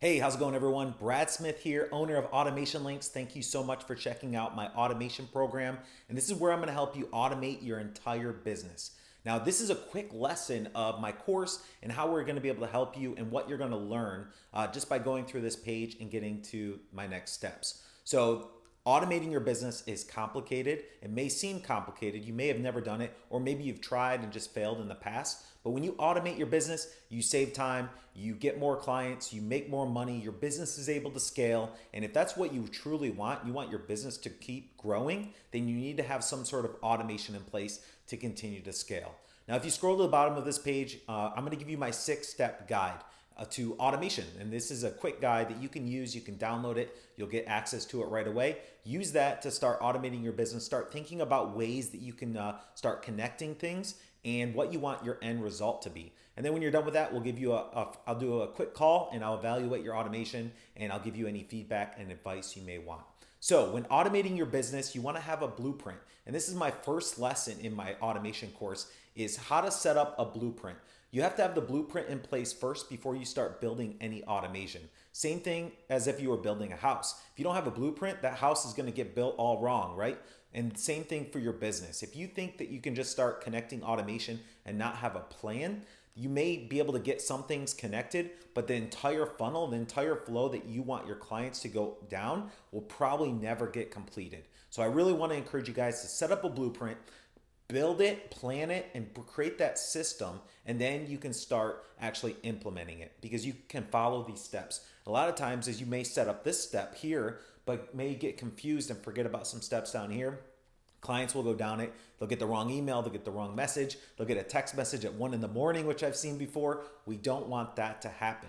Hey, how's it going, everyone? Brad Smith here, owner of Automation Links. Thank you so much for checking out my automation program. And this is where I'm going to help you automate your entire business. Now, this is a quick lesson of my course and how we're going to be able to help you and what you're going to learn uh, just by going through this page and getting to my next steps. So Automating your business is complicated. It may seem complicated. You may have never done it, or maybe you've tried and just failed in the past. But when you automate your business, you save time, you get more clients, you make more money, your business is able to scale. And if that's what you truly want, you want your business to keep growing, then you need to have some sort of automation in place to continue to scale. Now, if you scroll to the bottom of this page, uh, I'm gonna give you my six step guide uh, to automation. And this is a quick guide that you can use. You can download it. You'll get access to it right away. Use that to start automating your business. Start thinking about ways that you can uh, start connecting things and what you want your end result to be. And then when you're done with that, we'll give you a, a I'll do a quick call and I'll evaluate your automation and I'll give you any feedback and advice you may want. So when automating your business, you want to have a blueprint. And this is my first lesson in my automation course is how to set up a blueprint. You have to have the blueprint in place first before you start building any automation. Same thing as if you were building a house. If you don't have a blueprint, that house is going to get built all wrong, right? And same thing for your business. If you think that you can just start connecting automation and not have a plan, you may be able to get some things connected, but the entire funnel, the entire flow that you want your clients to go down will probably never get completed. So I really want to encourage you guys to set up a blueprint, build it, plan it, and create that system, and then you can start actually implementing it because you can follow these steps. A lot of times as you may set up this step here, but may get confused and forget about some steps down here. Clients will go down it. They'll get the wrong email. They'll get the wrong message. They'll get a text message at one in the morning, which I've seen before. We don't want that to happen.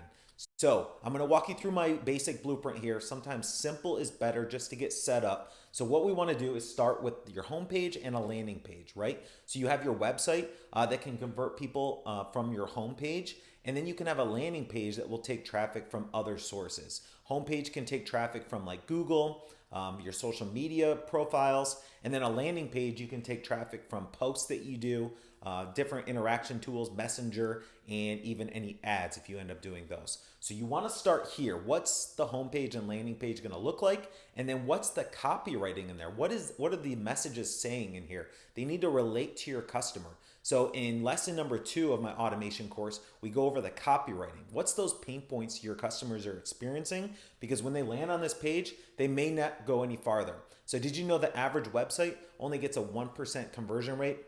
So I'm going to walk you through my basic blueprint here. Sometimes simple is better just to get set up. So what we want to do is start with your homepage and a landing page, right? So you have your website uh, that can convert people uh, from your homepage, and then you can have a landing page that will take traffic from other sources. Homepage can take traffic from like Google, um, your social media profiles, and then a landing page, you can take traffic from posts that you do, uh, different interaction tools, Messenger, and even any ads if you end up doing those. So you want to start here. What's the homepage and landing page going to look like? And then what's the copywriting in there? What is what are the messages saying in here? They need to relate to your customer. So in lesson number two of my automation course, we go over the copywriting. What's those pain points your customers are experiencing? Because when they land on this page, they may not go any farther. So did you know the average website only gets a 1% conversion rate?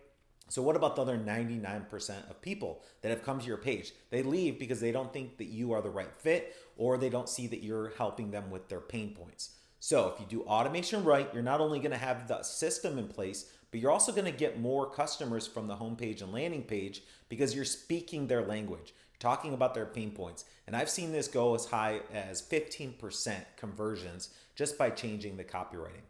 So what about the other 99% of people that have come to your page? They leave because they don't think that you are the right fit or they don't see that you're helping them with their pain points. So if you do automation right, you're not only going to have the system in place, but you're also going to get more customers from the homepage and landing page because you're speaking their language, talking about their pain points. And I've seen this go as high as 15% conversions just by changing the copywriting.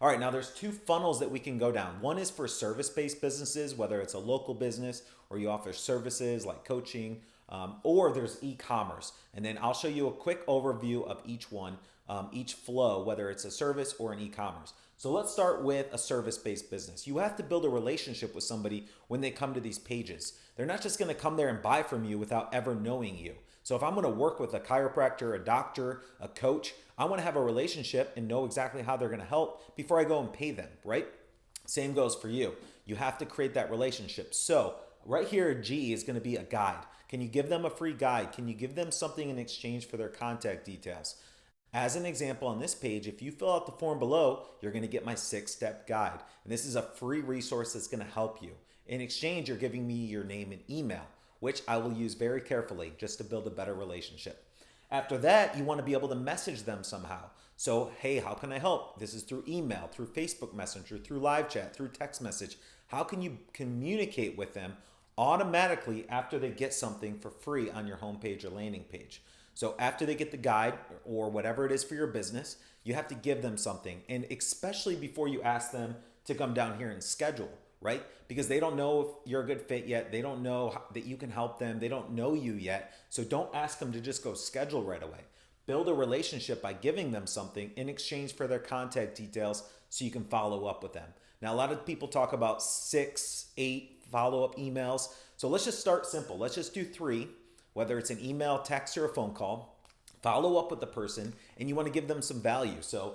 All right, now there's two funnels that we can go down. One is for service-based businesses, whether it's a local business or you offer services like coaching, um, or there's e-commerce. And then I'll show you a quick overview of each one, um, each flow, whether it's a service or an e-commerce. So let's start with a service-based business. You have to build a relationship with somebody when they come to these pages. They're not just gonna come there and buy from you without ever knowing you. So if I'm gonna work with a chiropractor, a doctor, a coach, I wanna have a relationship and know exactly how they're gonna help before I go and pay them, right? Same goes for you. You have to create that relationship. So right here, G is gonna be a guide. Can you give them a free guide? Can you give them something in exchange for their contact details? As an example on this page, if you fill out the form below, you're gonna get my six-step guide. And this is a free resource that's gonna help you. In exchange, you're giving me your name and email, which I will use very carefully just to build a better relationship. After that, you wanna be able to message them somehow. So, hey, how can I help? This is through email, through Facebook Messenger, through live chat, through text message. How can you communicate with them automatically after they get something for free on your homepage or landing page? So after they get the guide or whatever it is for your business, you have to give them something. And especially before you ask them to come down here and schedule, right? Because they don't know if you're a good fit yet. They don't know that you can help them. They don't know you yet. So don't ask them to just go schedule right away. Build a relationship by giving them something in exchange for their contact details so you can follow up with them. Now, a lot of people talk about six, eight follow-up emails. So let's just start simple. Let's just do three whether it's an email, text, or a phone call. follow up with the person and you want to give them some value. So,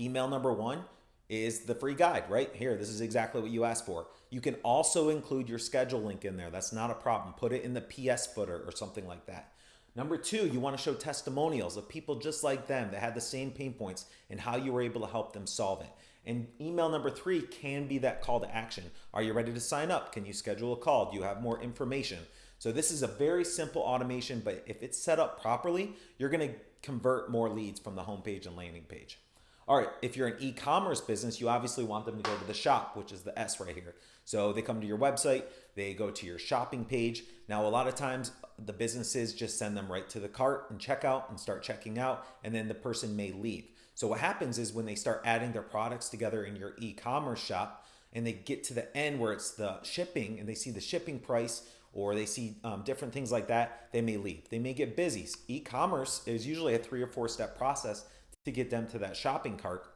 email number one is the free guide right here. This is exactly what you asked for. You can also include your schedule link in there. That's not a problem. Put it in the PS footer or something like that. Number two, you want to show testimonials of people just like them that had the same pain points and how you were able to help them solve it. And email number three can be that call to action. Are you ready to sign up? Can you schedule a call? Do you have more information? So this is a very simple automation, but if it's set up properly, you're gonna convert more leads from the homepage and landing page. All right, if you're an e-commerce business, you obviously want them to go to the shop, which is the S right here. So they come to your website, they go to your shopping page. Now, a lot of times the businesses just send them right to the cart and checkout and start checking out, and then the person may leave. So what happens is when they start adding their products together in your e-commerce shop and they get to the end where it's the shipping and they see the shipping price or they see um, different things like that, they may leave. They may get busy. E-commerce is usually a three or four step process to get them to that shopping cart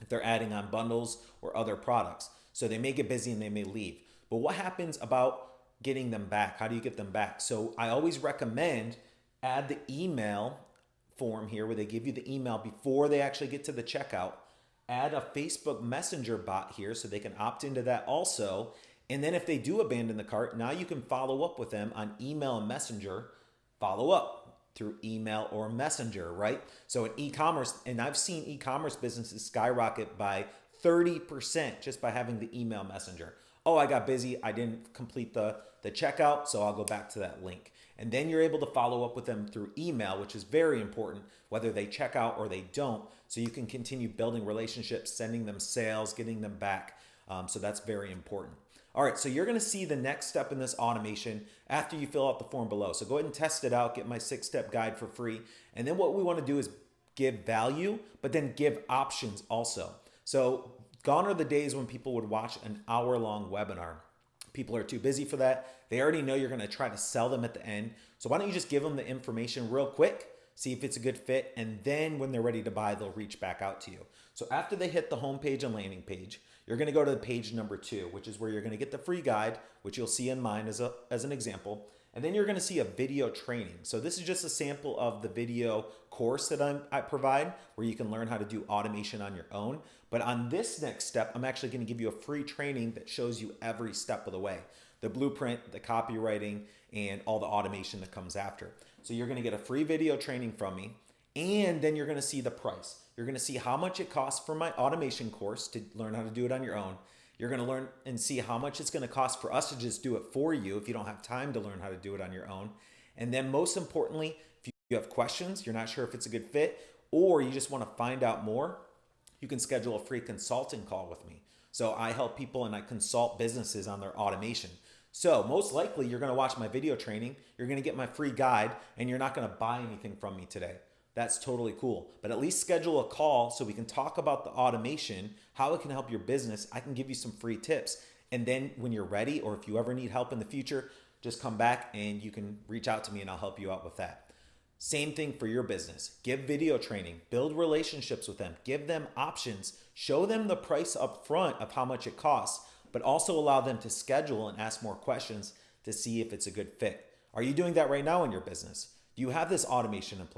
if they're adding on bundles or other products. So they may get busy and they may leave. But what happens about getting them back? How do you get them back? So I always recommend add the email form here where they give you the email before they actually get to the checkout. Add a Facebook Messenger bot here so they can opt into that also. And then if they do abandon the cart, now you can follow up with them on email and messenger, follow up through email or messenger, right? So in e-commerce, and I've seen e-commerce businesses skyrocket by 30% just by having the email messenger. Oh, I got busy. I didn't complete the, the checkout, so I'll go back to that link. And then you're able to follow up with them through email, which is very important, whether they check out or they don't. So you can continue building relationships, sending them sales, getting them back. Um, so that's very important. All right, so you're gonna see the next step in this automation after you fill out the form below. So go ahead and test it out, get my six-step guide for free. And then what we wanna do is give value, but then give options also. So gone are the days when people would watch an hour-long webinar. People are too busy for that. They already know you're gonna try to sell them at the end. So why don't you just give them the information real quick, see if it's a good fit, and then when they're ready to buy, they'll reach back out to you. So after they hit the home page and landing page, you're gonna go to page number two, which is where you're gonna get the free guide, which you'll see in mine as, a, as an example. And then you're gonna see a video training. So this is just a sample of the video course that I'm, I provide where you can learn how to do automation on your own. But on this next step, I'm actually gonna give you a free training that shows you every step of the way. The blueprint, the copywriting, and all the automation that comes after. So you're gonna get a free video training from me, and then you're gonna see the price. You're gonna see how much it costs for my automation course to learn how to do it on your own. You're gonna learn and see how much it's gonna cost for us to just do it for you if you don't have time to learn how to do it on your own. And then most importantly, if you have questions, you're not sure if it's a good fit, or you just wanna find out more, you can schedule a free consulting call with me. So I help people and I consult businesses on their automation. So most likely you're gonna watch my video training, you're gonna get my free guide, and you're not gonna buy anything from me today that's totally cool. But at least schedule a call so we can talk about the automation, how it can help your business. I can give you some free tips. And then when you're ready, or if you ever need help in the future, just come back and you can reach out to me and I'll help you out with that. Same thing for your business. Give video training, build relationships with them, give them options, show them the price up front of how much it costs, but also allow them to schedule and ask more questions to see if it's a good fit. Are you doing that right now in your business? Do you have this automation in place?